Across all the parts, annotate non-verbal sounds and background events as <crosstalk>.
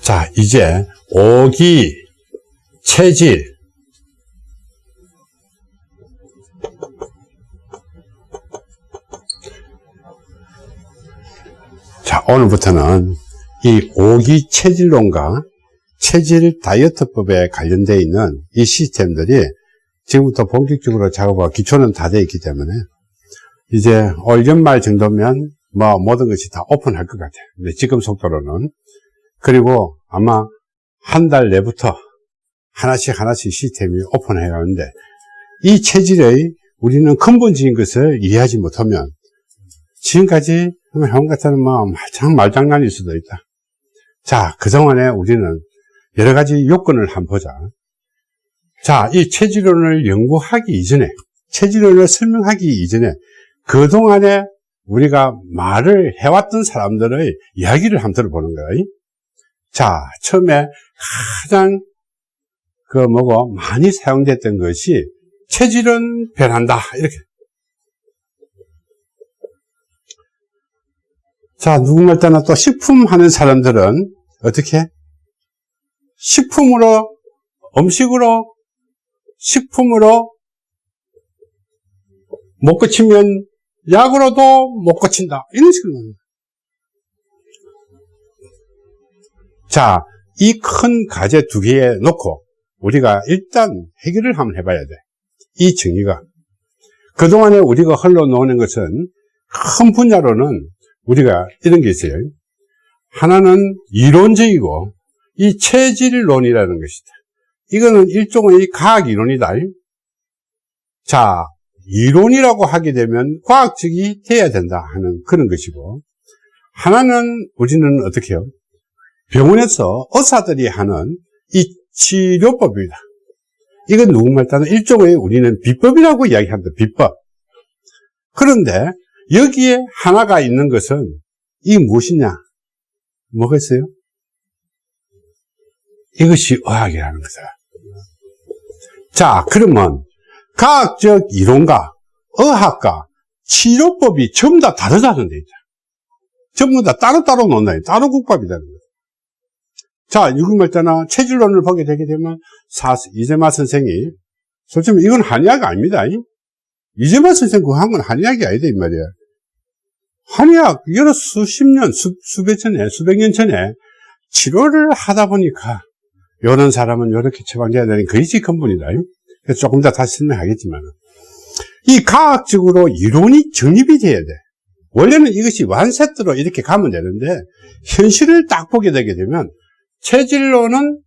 자, 이제 오기, 체질, 자, 오늘부터는 이 오기 체질론과 체질 다이어트법에 관련되어 있는 이 시스템들이 지금부터 본격적으로 작업하고 기초는 다 되어 있기 때문에 이제 올 연말 정도면 뭐 모든 것이 다 오픈할 것 같아요. 근데 지금 속도로는 그리고 아마 한 달 내부터 하나씩 하나씩 시스템이 오픈해 가는데 이 체질의 우리는 근본적인 것을 이해하지 못하면 지금까지 형 같은 뭐참 말장난일 수도 있다. 자, 그동안에 우리는 여러 가지 요건을 한번 보자. 자, 이 체질론을 연구하기 이전에, 체질론을 설명하기 이전에, 그동안에 우리가 말을 해왔던 사람들의 이야기를 한번 들어보는 거예요. 자, 처음에 가장 그 뭐고 많이 사용됐던 것이 체질은 변한다. 이렇게. 자, 누구말 따나 또 식품 하는 사람들은 어떻게? 식품으로, 음식으로, 식품으로 못 고치면 약으로도 못 고친다. 이런 식으로. 자, 이 큰 과제 두 개에 놓고 우리가 일단 해결을 한번 해봐야 돼. 이 정의가. 그동안에 우리가 흘러놓는 것은 큰 분야로는 우리가 이런 게 있어요. 하나는 이론적이고 이 체질론이라는 것이다. 이거는 일종의 과학 이론이다. 자, 이론이라고 하게 되면 과학적이 돼야 된다 하는 그런 것이고 하나는 우리는 어떻게 해요? 병원에서 의사들이 하는 이 치료법입니다. 이건 누구말 따는 일종의 우리는 비법이라고 이야기합니다. 비법. 그런데 여기에 하나가 있는 것은 이게 무엇이냐? 뭐가 있어요? 이것이 의학이라는 거죠. 자, 그러면 과학적 이론과 의학과 치료법이 전부 다 다르다는 데있죠. 전부 다 따로따로 논다. 따로 국밥이다는 거죠. 자, 유금말자나 체질론을 보게 되게 되면 사, 이재마 선생이 솔직히 이건 한의학 아닙니다. 이재만 선생 그거 한건 한의학이 아니다, 이 말이야. 한의학, 여러 수십 년, 수, 수백 전에, 수백 년 전에 치료를 하다 보니까, 이런 사람은 이렇게 처방돼야 되는 그것이 근본이다. 조금 더 다시 설명하겠지만. 이 과학적으로 이론이 정립이 돼야 돼. 원래는 이것이 완세트로 이렇게 가면 되는데, 현실을 딱 보게 되게 되면, 체질로는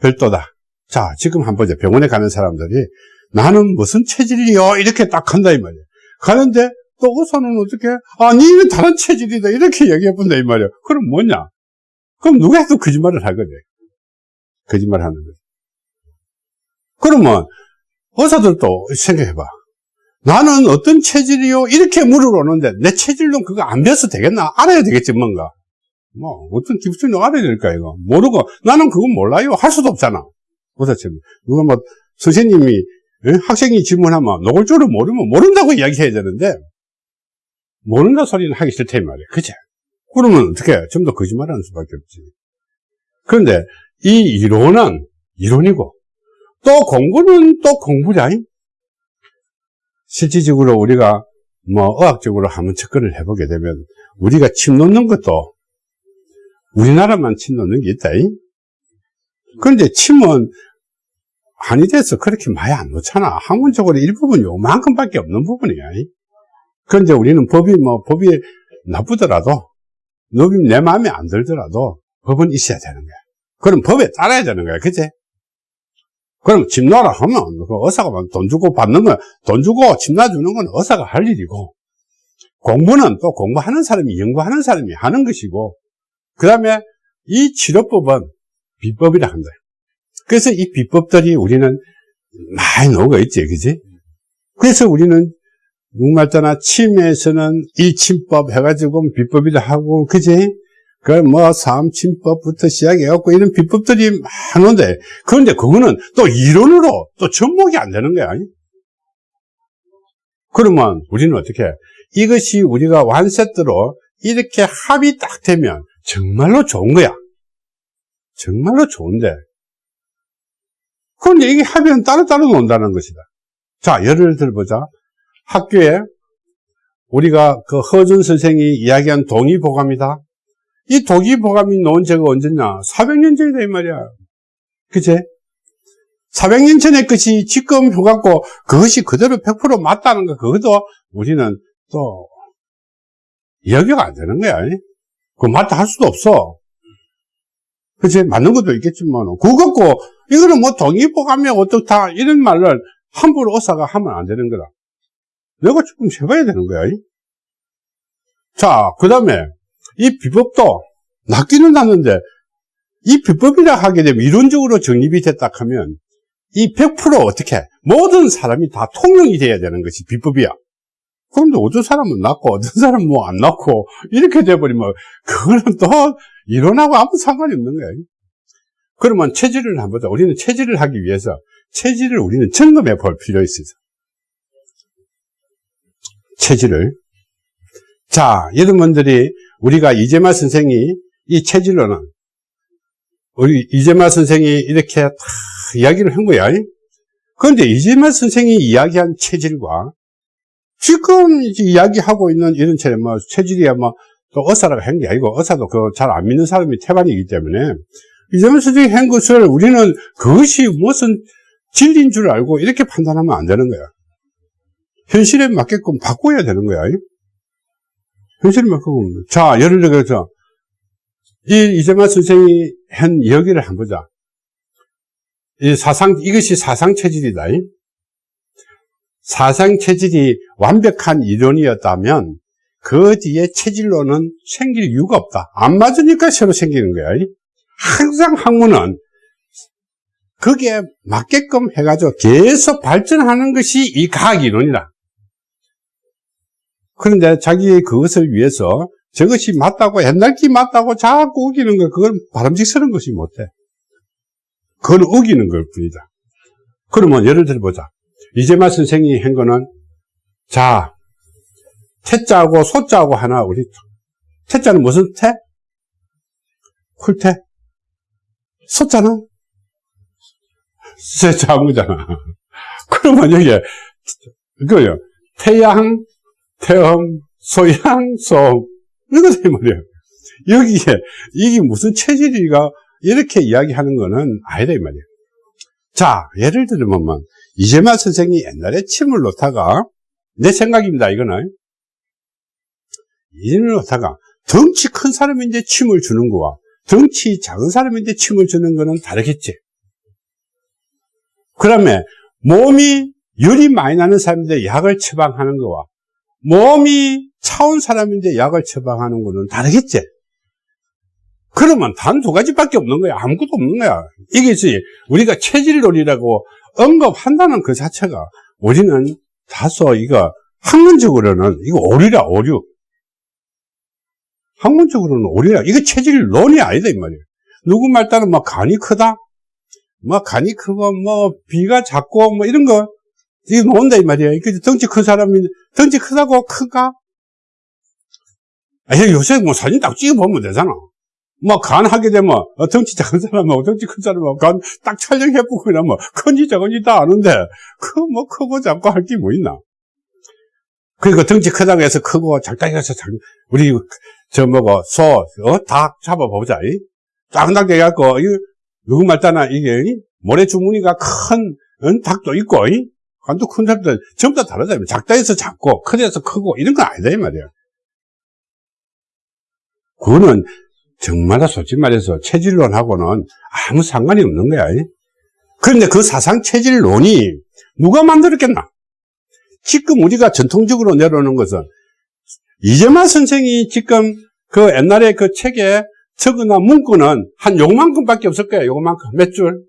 별도다. 자, 지금 한번 보자. 병원에 가는 사람들이 나는 무슨 체질이요? 이렇게 딱 한다, 이 말이야. 가는데, 또 의사는 어떻게, 아, 니는 다른 체질이다. 이렇게 얘기해 본다, 이 말이야. 그럼 뭐냐? 그럼 누가 해도 거짓말을 하거든. 거짓말 하는 거지. 그러면, 의사들도 생각해봐. 나는 어떤 체질이요? 이렇게 물어보는데, 내 체질도 그거 안 배워서 되겠나? 알아야 되겠지, 뭔가. 뭐, 어떤 기술이 알아야 될까, 이거. 모르고, 나는 그거 몰라요. 할 수도 없잖아. 의사처럼. 누가 뭐, 선생님이 학생이 질문하면 노골적으로 모르면 모른다고 이야기해야 되는데 모른다 소리는 하기 싫다 이 말이야 그치? 그러면 어떻게 좀 더 거짓말하는 수밖에 없지 그런데 이 이론은 이론이고 또 공부는 또 공부자 실질적으로 우리가 뭐 의학적으로 한번 접근을 해보게 되면 우리가 침 놓는 것도 우리나라만 침 놓는 게 있다 그런데 침은 한의대에서 그렇게 많이 안 놓잖아. 학문적으로 일부분 요만큼밖에 없는 부분이야. 그런데 우리는 법이 뭐, 법이 나쁘더라도, 법이 내 마음에 안 들더라도, 법은 있어야 되는 거야. 그럼 법에 따라야 되는 거야. 그치? 그럼 집 놔라 하면, 그 의사가 돈 주고 받는 건, 돈 주고 집 놔주는 건 의사가 할 일이고, 공부는 또 공부하는 사람이, 연구하는 사람이 하는 것이고, 그 다음에 이 치료법은 비법이라 한다. 그래서 이 비법들이 우리는 많이 녹아 있지, 그지? 그래서 우리는 누말따나 침에서는 이 침법 해가지고 비법이라 하고, 그지? 그뭐 삼침법부터 시작해갖고 이런 비법들이 많은데, 그런데 그거는 또 이론으로 또 접목이 안 되는 거야. 그러면 우리는 어떻게 해? 이것이 우리가 완세트로 이렇게 합이 딱 되면 정말로 좋은 거야. 정말로 좋은데. 그런데 이게 합의는 따로따로 논다는 것이다. 자, 예를 들어보자. 학교에 우리가 그 허준 선생이 이야기한 동의보감이다. 이 동의보감이 놓은 제가 언제냐? 400년 전이다, 이 말이야. 그제? 400년 전의 것이 지금 효갖고 그것이 그대로 100% 맞다는 거, 그것도 우리는 또 이야기가 안 되는 거야. 그 맞다 할 수도 없어. 그치? 맞는 것도 있겠지만, 그거 갖고, 이거는 뭐 동의보감이 어떻다, 이런 말을 함부로 의사가 하면 안 되는 거다. 내가 조금 해봐야 되는 거야. 자, 그 다음에, 이 비법도, 낚기는 났는데, 이 비법이라 하게 되면 이론적으로 정립이 됐다 하면, 이 100% 어떻게, 모든 사람이 다 통용이 돼야 되는 것이 비법이야. 그런데 어떤 사람은 낫고 어떤 사람은 뭐 안 낫고 이렇게 돼버리면 그거는 또 이론하고 아무 상관이 없는 거예요. 그러면 체질을 한번 보자. 우리는 체질을 하기 위해서 체질을 우리는 점검해 볼 필요가 있어요. 체질을. 자, 여러분들이 우리가 이재마 선생이 이 체질로는 우리 이재마 선생이 이렇게 다 이야기를 한 거야. 그런데 이재마 선생이 이야기한 체질과 지금 이야기하고 있는 이런 체질, 뭐, 체질이야, 뭐, 또 의사라고 한 게 아니고, 의사도 그 잘 안 믿는 사람이 태반이기 때문에, 이재명 선생이 한 것을 우리는 그것이 무슨 진리인 줄 알고 이렇게 판단하면 안 되는 거야. 현실에 맞게끔 바꿔야 되는 거야. 현실에 맞게끔. 자, 예를 들어서, 이 이재만 선생이 한 이야기를 한번 보자. 이 사상, 이것이 사상체질이다. 사상 체질이 완벽한 이론이었다면 그 뒤에 체질로는 생길 이유가 없다. 안 맞으니까 새로 생기는 거야. 항상 학문은 거기에 맞게끔 해가지고 계속 발전하는 것이 이 과학 이론이다. 그런데 자기 그것을 위해서 저것이 맞다고 옛날 기 맞다고 자꾸 우기는 거 그건 바람직스러운 것이 못해. 그건 우기는 걸 뿐이다. 그러면 예를 들어보자. 이재마 선생이 한 거는 자 태자하고 소자하고 하나 우리 태자는 무슨 태? 쿨태? 소자는 세자한 거잖아. <laughs> 그러면 여기에 그거요 태양, 태음, 소양, 소음 이거다 이 말이야. 여기에 이게 무슨 체질이가 이렇게 이야기하는 거는 아니다 이 말이야. 자 예를 들면 이재만 선생이 옛날에 침을 놓다가 내 생각입니다 이거는 이재만 놓다가 덩치 큰 사람인데 침을 주는 거와 덩치 작은 사람인데 침을 주는 거는 다르겠지 그러면 몸이 열이 많이 나는 사람인데 약을 처방하는 거와 몸이 차온 사람인데 약을 처방하는 거는 다르겠지? 그러면 단 두 가지밖에 없는 거야. 아무것도 없는 거야. 이게 우리가 체질론이라고 언급한다는 그 자체가 우리는 다소 이거 학문적으로는 이거 오류라 오류. 학문적으로는 오류라 이거 체질론이 아니다 이 말이에요 누구 말 따르면 뭐 간이 크다? 뭐 간이 크고 뭐 비가 작고 뭐 이런 거 이거 나온다 이 말이에요 그 덩치 큰 사람이 덩치 크다고 크가? 아 요새 뭐 사진 딱 찍어 보면 되잖아. 뭐 간 하게 되면 어, 덩치 작은 사람하고 덩치 큰 사람하고 간 딱 촬영해보고 이러면 큰지 작은지 다 아는데 그 뭐 크고 작고 할 게 뭐 있나? 그리고 덩치 크다고 해서 크고 작다고 해서 작 우리 저 뭐고 소닭 잡아보자 짱닭 해갖고 누구 말따나 이게 모래 주머니가 큰 닭도 있고 간도 큰 닭도 전부 다 다르다 작다 해서 작고 크다 해서 크고 이런 건 아니다 이 말이야 그거는 정말로 솔직히 말해서 체질론하고는 아무 상관이 없는 거야. 그런데 그 사상 체질론이 누가 만들었겠나? 지금 우리가 전통적으로 내려오는 것은 이재만 선생이 지금 그 옛날에 그 책에 적어놓은 문구는 한 요만큼밖에 없을 거야. 요만큼. 몇 줄?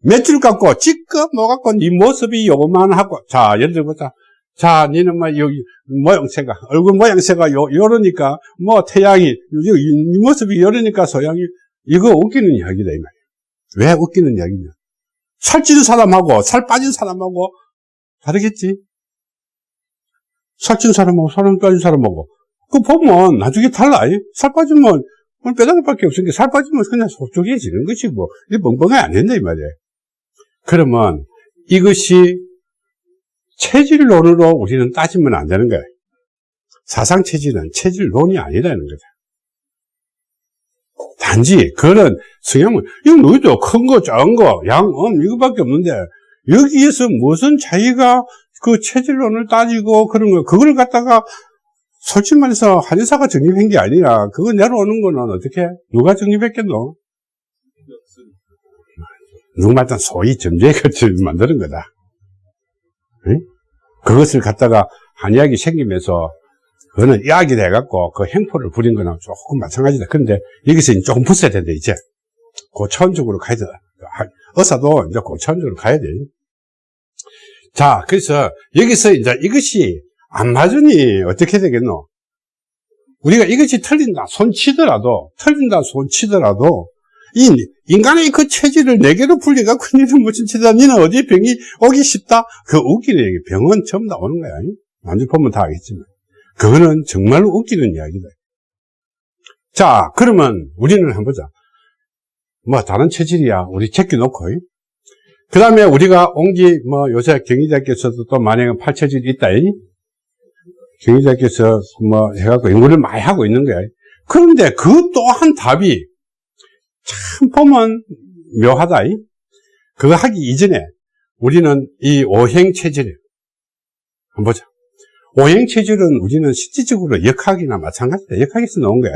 몇줄 갖고 지금 뭐 갖고 네 모습이 요만하고 자 예를 들어보자. 자, 니는 뭐, 여기, 모양새가, 얼굴 모양새가 요, 요러니까, 뭐, 태양이, 이, 이 모습이 요러니까 소양이, 이거 웃기는 이야기다, 이 말이야. 왜 웃기는 이야기냐? 살찐 사람하고, 살 빠진 사람하고, 다르겠지? 살찐 사람하고 살 빠진 사람하고. 그 보면 나중에 달라. 살 빠지면 뼈다귀밖에 없으니까 살 빠지면 그냥 속쪽해지는 것이고, 뭐. 이 멍멍이 안 된다, 이 말이에요. 그러면 이것이 체질론으로 우리는 따지면 안 되는 거예요. 사상체질은 체질론이 아니라는 거죠. 단지 그런 성향은 이거 너희도 큰 거, 작은 거, 양, 음 이거밖에 없는데 여기에서 무슨 자기가 그 체질론을 따지고 그런 거 그걸 갖다가 솔직히 말해서 한의사가 정립한 게 아니라 그거 내려오는 거는 어떻게 누가 정립했겠노? 누구말단 소위 점주의 것을 만드는 거다. 응? 그것을 갖다가 한의학이 생기면서 그거는 이야기를 해갖고 그 행포를 부린 거나 조금 마찬가지다. 그런데 여기서 조금 붙어야 된다, 이제. 고차원적으로 가야 돼. 의사도 이제 고차원적으로 가야 돼. 자, 그래서 여기서 이제 이것이 안 맞으니 어떻게 되겠노? 우리가 이것이 틀린다, 손 치더라도, 틀린다, 손 치더라도, 이 인간의 그 체질을 네 개로 풀려갖고 니는 무슨 치다, 니는 어디 병이 오기 쉽다? 그 웃기는 얘기, 병은 처음 다 오는 거야. 나중에 보면 다 알겠지만. 그거는 정말로 웃기는 이야기다. 자, 그러면 우리는 한번 보자. 뭐, 다른 체질이야. 우리 제껴놓고. 그 다음에 우리가 옹기, 뭐, 요새 경희대학교에서도 또 만약에 팔체질이 있다. 경희대학교에서 뭐, 해갖고 연구를 많이 하고 있는 거야. 그런데 그 또한 답이 참 보면 묘하다. 그거 하기 이전에 우리는 이 오행 체질, 한번 보자. 오행 체질은 우리는 실질적으로 역학이나 마찬가지다. 역학에서 나온 거야.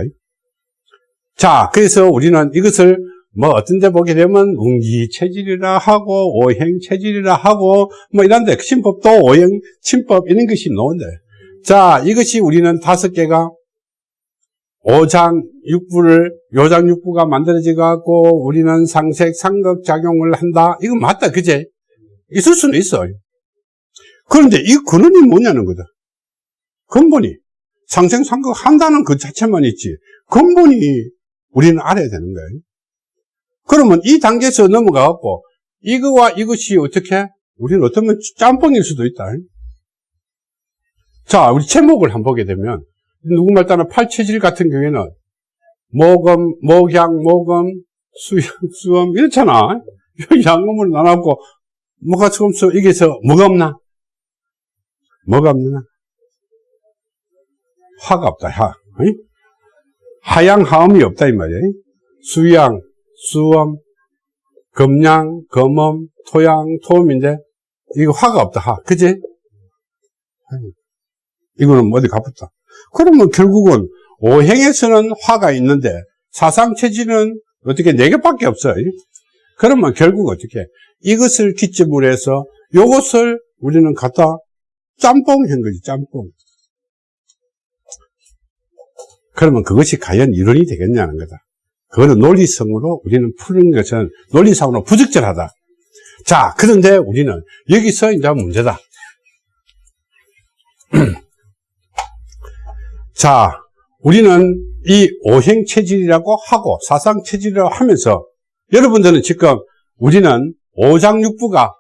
자, 그래서 우리는 이것을 뭐 어떤 데 보게 되면 운기 체질이라 하고 오행 체질이라 하고 뭐 이런데 침법도 오행 침법 이런 것이 나온대. 자, 이것이 우리는 다섯 개가 오장 육부를 요장 육부가 만들어져 갖고 우리는 상색 상극 작용을 한다. 이거 맞다, 그제? 있을 수는 있어. 그런데 이 근원이 뭐냐는 거다. 근본이 상생 상극 한다는 그 자체만 있지 근본이 우리는 알아야 되는 거예요. 그러면 이 단계에서 넘어가 갖고 이거와 이것이 어떻게 우리는 어쩌면 짬뽕일 수도 있다. 자, 우리 제목을 한번 보게 되면 누구 말 따라 팔체질 같은 경우에는 모금, 목양, 모금, 수염, 수염 이렇잖아. 양금을 나눠갖고 뭐가 조금 써 이게서 뭐가 없나? 뭐가 없나? 화가 없다, 화. 하양, 하음이 없다, 이 말이에요. 수양, 수엄, 금양, 금엄, 토양, 토음인데, 이거 화가 없다, 화. 그지? 이거는 어디 가붙다. 그러면 결국은 오행에서는 화가 있는데, 사상체질은 어떻게 네 개밖에 없어요. 그러면 결국 어떻게? 이것을 기점으로 해서 이것을 우리는 갖다 짬뽕 한 거지, 짬뽕. 그러면 그것이 과연 이론이 되겠냐는 거다. 그거는 논리성으로 우리는 푸는 것은 논리상으로 부적절하다. 자, 그런데 우리는 여기서 이제 문제다. <clears throat> 자, 우리는 이 오행 체질이라고 하고 사상 체질이라고 하면서 여러분들은 지금 우리는 오장육부가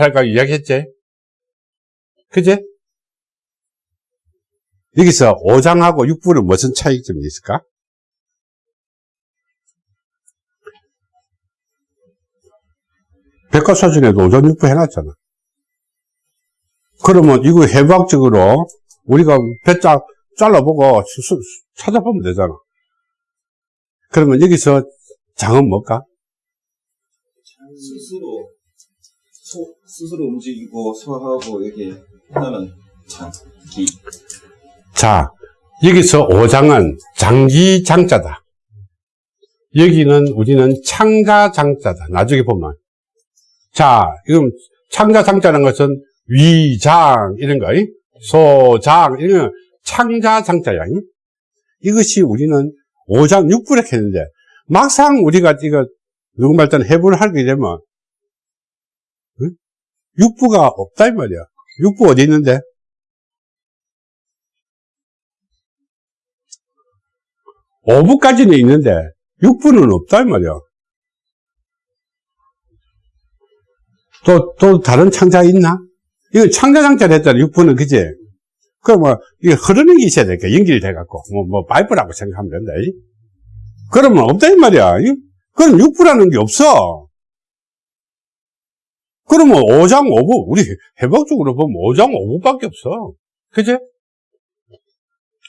해가 이야기했지? 그제? 여기서 5장하고 6부는 무슨 차이점이 있을까? 백과사전에도 5장 6부 해놨잖아. 그러면 이거 해부학적으로 우리가 배짝 잘라보고 찾아보면 되잖아. 그러면 여기서 장은 뭘까? 스스로 소, 스스로 움직이고 소화하고 이렇게 하는 장기 자, 여기서 5장은 장기 장자다. 여기는 우리는 창자 장자다. 나중에 보면. 자, 이건 창자 장자라는 것은 위장, 이런 거, 소장, 이런 창자장자야. 이것이 우리는 5장 6부를 했는데, 막상 우리가 이거, 누구 말따 해부를 하게 되면, 6부가 없다, 이 말이야. 6부 어디 있는데? 5부까지는 있는데 6부는 없다 이 말이야. 또, 또 다른 창자 있나? 이거 창자 장자를 했잖아, 6부는, 그지? 그러면 이게 흐르는 게 있어야 되니까 연결돼갖고 뭐, 뭐 파이프라고 생각하면 된다. 이? 그러면 없다 이 말이야. 이? 그럼 육부라는 게 없어. 그러면 5장 5부 우리 해박적으로 보면 5장 5부밖에 없어. 그제?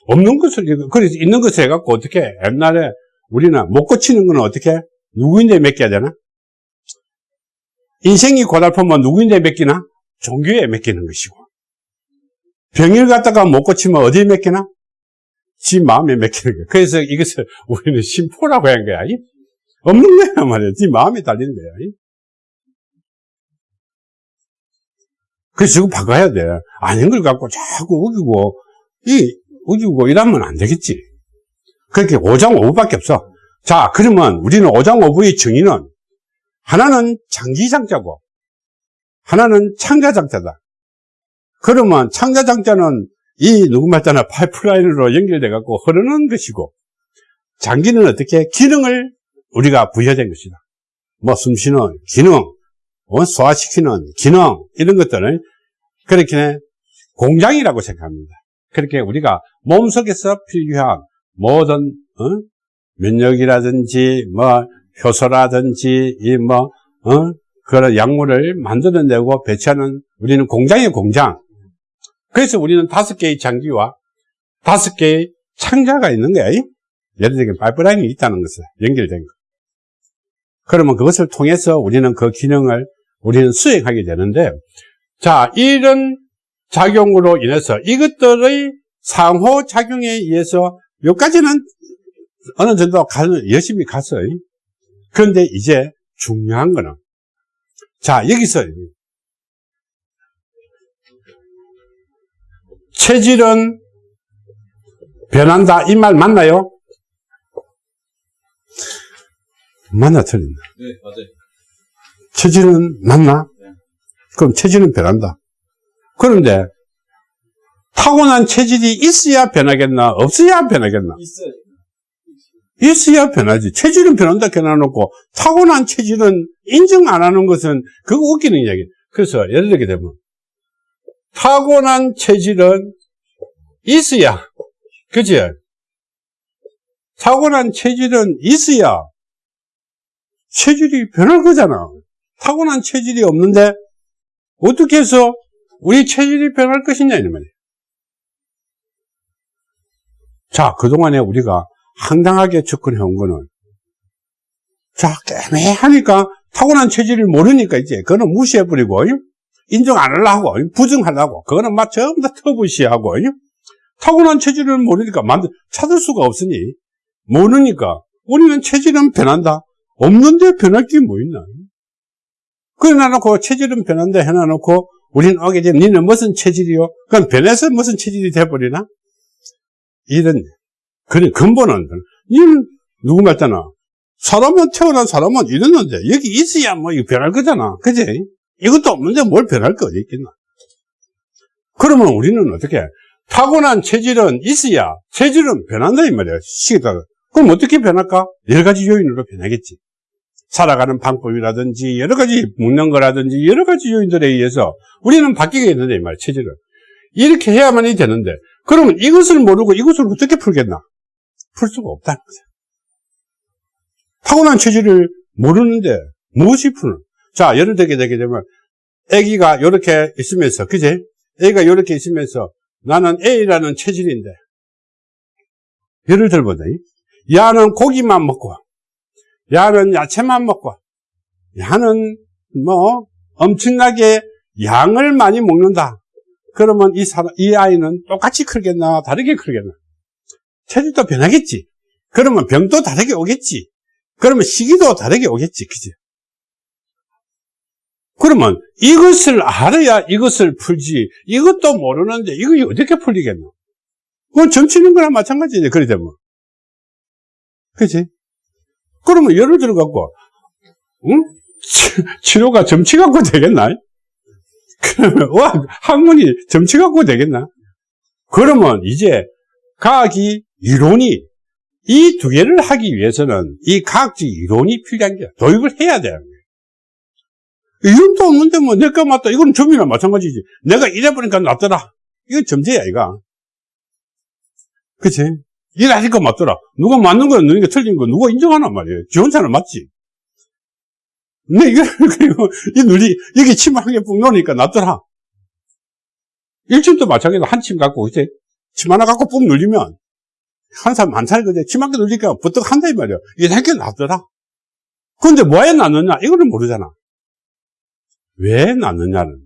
없는 것을 그래서 있는 것을 해갖고 어떻게 옛날에 우리는 못 고치는 건 어떻게 누구인데 맡겨야 되나? 인생이 고달프면 누구인데 맡기나? 종교에 맡기는 것이고 병을 갖다가 못 고치면 어디에 맡기나? 지 마음에 맡기는 거야. 그래서 이것을 우리는 심포라고 한 거야. 이? 없는 거야 말이야. 지 마음에 달리는 거야. 이? 그래서 이거 바꿔야 돼. 아닌 걸 갖고 자꾸 우기고 이 우기고 이러면 안 되겠지. 그렇게 5장 5부밖에 없어. 자, 그러면 우리는 5장 5부의 정의는 하나는 장기장자고 하나는 창자장자다. 그러면 창자장자는 이 누구 말잖아 파이프라인으로 연결돼 갖고 흐르는 것이고 장기는 어떻게 기능을 우리가 부여된 것이다. 뭐 숨쉬는 기능, 어, 소화시키는 기능 이런 것들을 그렇게 공장이라고 생각합니다. 그렇게 우리가 몸 속에서 필요한 모든 어? 면역이라든지 뭐 효소라든지 이뭐 어? 그런 약물을 만들어내고 배치하는 우리는 공장의 공장. 그래서 우리는 다섯 개의 장기와 다섯 개의 창자가 있는 거야. 이? 예를 들면 파이프라인이 있다는 것을 연결된 거. 그러면 그것을 통해서 우리는 그 기능을 우리는 수행하게 되는데 자 이런 작용으로 인해서 이것들의 상호작용에 의해서 여기까지는 어느 정도 가, 열심히 갔어요. 그런데 이제 중요한 거는 자 여기서 체질은 변한다 이 말 맞나요? 맞나 틀린다. 네, 맞아요. 체질은 맞나? 네. 그럼 체질은 변한다. 그런데 타고난 체질이 있어야 변하겠나? 없어야 변하겠나? 있어요. 있어야 변하지. 체질은 변한다 해놔놓고 타고난 체질은 인정 안 하는 것은 그거 웃기는 이야기. 그래서 예를 들게 되면 타고난 체질은 있어야 그지? 타고난 체질은 있어야 체질이 변할 거잖아. 타고난 체질이 없는데 어떻게 해서 우리 체질이 변할 것이냐 이 말이야. 자, 그동안에 우리가 황당하게 접근해 온 거는 자, 애매하니까 타고난 체질을 모르니까 이제 그거는 무시해버리고 인정 안 하려고 부정하려고. 그거는 막 전부 다 터부시하고 타고난 체질을 모르니까 만들 찾을 수가 없으니. 모르니까 우리는 체질은 변한다. 없는데 변할 게 뭐 있나? 그래 놔놓고 체질은 변한다 해놔놓고 우리는 오게 되면 니는 무슨 체질이요? 그럼 변해서 무슨 체질이 돼버리나? 이런 그런 근본은 니는 누구 말잖아 사람은 태어난 사람은 이랬는데 여기 있어야 뭐 변할 거잖아. 그지? 이것도 없는데 뭘 변할 거 어디 있겠나 그러면 우리는 어떻게 타고난 체질은 있어야 체질은 변한다 이 말이야 시기다가 그럼 어떻게 변할까? 여러 가지 요인으로 변하겠지 살아가는 방법이라든지 여러 가지 먹는 거라든지 여러 가지 요인들에 의해서 우리는 바뀌게 되는데 이 말이야 체질은 이렇게 해야만이 되는데 그러면 이것을 모르고 이것을 어떻게 풀겠나? 풀 수가 없다는 거죠. 타고난 체질을 모르는데 무엇이 푸는? 자, 예를 들게 되게 되면 아기가 이렇게 있으면서 그제? 아기가 이렇게 있으면서 나는 A라는 체질인데 예를 들보자 야는 고기만 먹고 야는 야채만 먹고 야는 뭐 엄청나게 양을 많이 먹는다. 그러면 이 사람, 이 아이는 똑같이 크겠나, 다르게 크겠나? 체질도 변하겠지. 그러면 병도 다르게 오겠지. 그러면 시기도 다르게 오겠지. 그지? 그러면 이것을 알아야 이것을 풀지. 이것도 모르는데 이거 어떻게 풀리겠노? 그건 점치는 거랑 마찬가지지. 그래 되면. 그지? 그러면 예를 들어갖고, 응? 치료가 점치 갖고 되겠나? 그러면, 와, 학문이 점치 갖고 되겠나? 그러면 이제 과학이 이론이 이 두 개를 하기 위해서는 이 과학적 이론이 필요한 게 도입을 해야 거예요. 이론도 없는데 뭐 내가 맞다. 이건 점이나 마찬가지지. 내가 이래보니까 낫더라. 이건 점제야, 이거. 그치? 일하니까 맞더라. 누가 맞는 거야, 누가 틀린 거, 누가 인정하란 말이에요. 지 혼자는 맞지. 근데 이거, <laughs> 그리고, 이 눈이, 여기 침 한개뿡 놓으니까 낫더라. 일침도 마찬가지로 한 침 갖고, 이제, 침 하나 갖고 뿡 눌리면, 한한 사람 그제 침 한 개 눌리니까 부쩍 한다, 이 말이야. 이게 한개 낫더라. 근데 왜 낫느냐? 이거는 모르잖아. 왜 낫느냐는.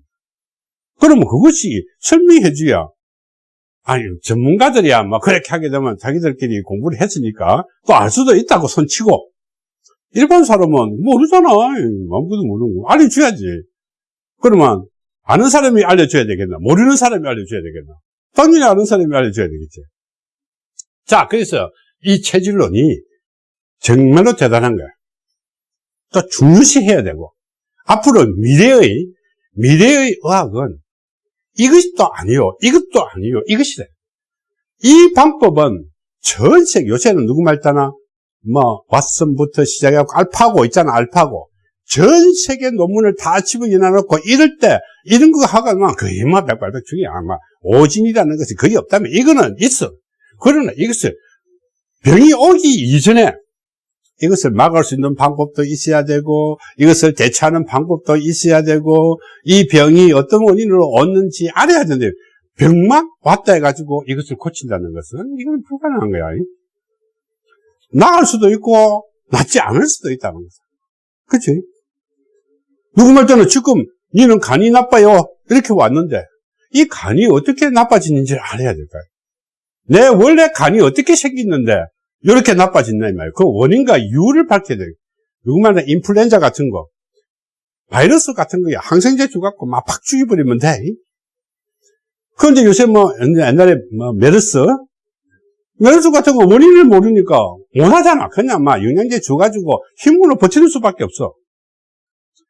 그러면 그것이 설명해 줘야 아니, 전문가들이야, 뭐, 그렇게 하게 되면 자기들끼리 공부를 했으니까 또 알 수도 있다고 손치고, 일반 사람은 모르잖아. 아무것도 모르는 거. 알려줘야지. 그러면, 아는 사람이 알려줘야 되겠나? 모르는 사람이 알려줘야 되겠나? 당연히 아는 사람이 알려줘야 되겠지. 자, 그래서 이 체질론이 정말로 대단한 거야. 또 중요시해야 되고, 앞으로 미래의, 미래의 의학은 이것이 또 아니요. 이것도 아니요. 이것이다. 이 방법은 전 세계, 요새는 누구 말따나, 뭐, 왓슨부터 시작해갖고 알파고 있잖아, 알파고. 전 세계 논문을 다 집어넣어놓고 이럴 때, 이런 거 하고만 거의 뭐 백발백 중이야. 아마 오진이라는 것이 거의 없다면 이거는 있어. 그러나 이것을 병이 오기 이전에 이것을 막을 수 있는 방법도 있어야 되고 이것을 대처하는 방법도 있어야 되고 이 병이 어떤 원인으로 왔는지 알아야 되는데 병만 왔다 해가지고 이것을 고친다는 것은 이건 불가능한 거야. 나을 수도 있고 낫지 않을 수도 있다는 거죠. 그치? 누구 말 때는 지금 니는 간이 나빠요 이렇게 왔는데 이 간이 어떻게 나빠지는지 알아야 될까요? 내 원래 간이 어떻게 생겼는데 이렇게 나빠진다 이 말이에요. 그 원인과 이유를 밝혀야 돼요. 누구만나 인플루엔자 같은 거, 바이러스 같은 거에 항생제 주갖고 막 팍 죽여버리면 돼. 그런데 요새 뭐 옛날에 뭐 메르스, 메르스 같은 거 원인을 모르니까 못하잖아. 그냥 막 영양제 줘가지고 힘으로 버티는 수밖에 없어.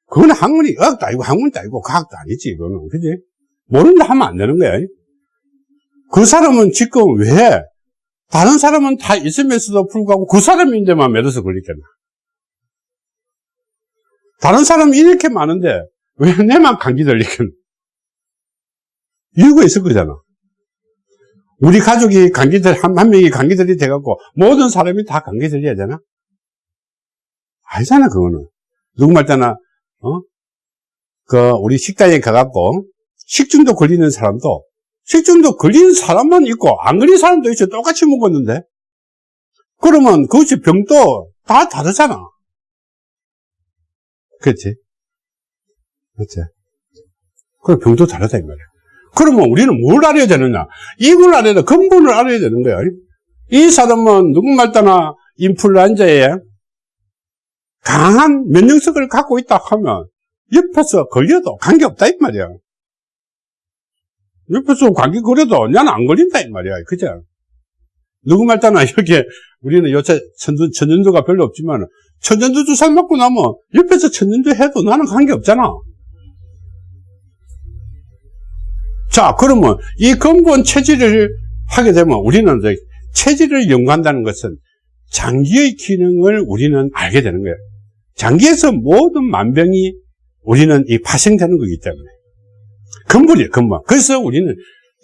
그건 학문이 의학도 아니고 학문도 아니고 과학도 아니지 이거는 그지? 모른다 하면 안 되는 거야. 그 사람은 지금 왜 다른 사람은 다 있으면서도 불구하고 그 사람인데만 메르스 걸리겠나? 다른 사람이 이렇게 많은데 왜 내만 감기 걸리겠나? 이유가 있을 거잖아. 우리 가족이 감기들, 한, 한 명이 감기들이 돼갖고 모든 사람이 다 감기 들려야 되나? 아니잖아, 그거는. 누구 말잖아, 어? 그, 우리 식당에 가갖고 식중독 걸리는 사람도 식중독 걸린 사람만 있고 안 걸린 사람도 있어. 똑같이 먹었는데. 그러면 그것이 병도 다 다르잖아. 그렇지? 그렇지? 그럼 병도 다르다 이 말이야. 그러면 우리는 뭘 알아야 되느냐? 이걸 알아야 돼. 근본을 알아야 되는 거야. 이 사람은 누구 말따나? 인플루엔자에 강한 면역력을 갖고 있다 하면 옆에서 걸려도 관계없다 이 말이야 옆에서 감기 걸려도 나는 안 걸린다 이 말이야. 그죠? 누구 말따나 이렇게 우리는 요새 천전, 천전두가 별로 없지만 천전두 주사 맞고 나면 옆에서 천전두 해도 나는 관계 없잖아. 자 그러면 이 근본 체질을 하게 되면 우리는 이제 체질을 연구한다는 것은 장기의 기능을 우리는 알게 되는 거예요. 장기에서 모든 만병이 우리는 이 파생되는 거기 때문에 근본이에요, 근본. 그래서 우리는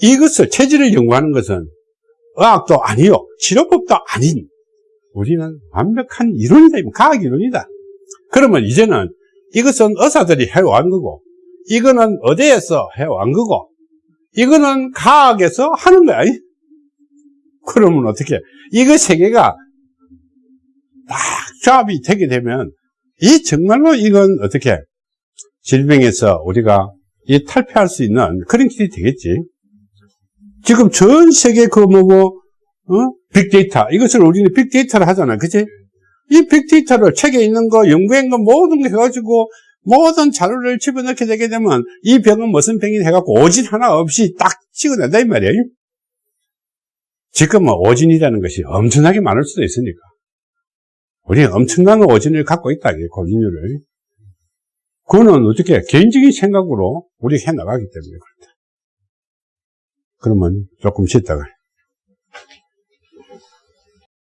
이것을, 체질을 연구하는 것은 의학도 아니요, 치료법도 아닌, 우리는 완벽한 이론이다, 과학 이론이다. 그러면 이제는 이것은 의사들이 해온 거고, 이거는 어디에서 해온 거고, 이거는 과학에서 하는 거야. 그러면 어떻게, 이거 세 개가 딱 조합이 되게 되면, 이 정말로 이건 어떻게, 질병에서 우리가 이 탈피할 수 있는 그런 길이 되겠지. 지금 전 세계 그 뭐고, 어? 빅데이터. 이것을 우리는 빅데이터를 하잖아. 그치? 이 빅데이터를 책에 있는 거, 연구한 거 모든 거 해가지고 모든 자료를 집어넣게 되게 되면 이 병은 무슨 병이 해갖고 오진 하나 없이 딱 찍어낸다 이 말이에요. 지금 뭐 오진이라는 것이 엄청나게 많을 수도 있으니까. 우리는 엄청난 오진을 갖고 있다, 고진율을. 그거는 어떻게 개인적인 생각으로 우리가 해 나가기 때문에 그렇다. 그러면 조금 쉬다가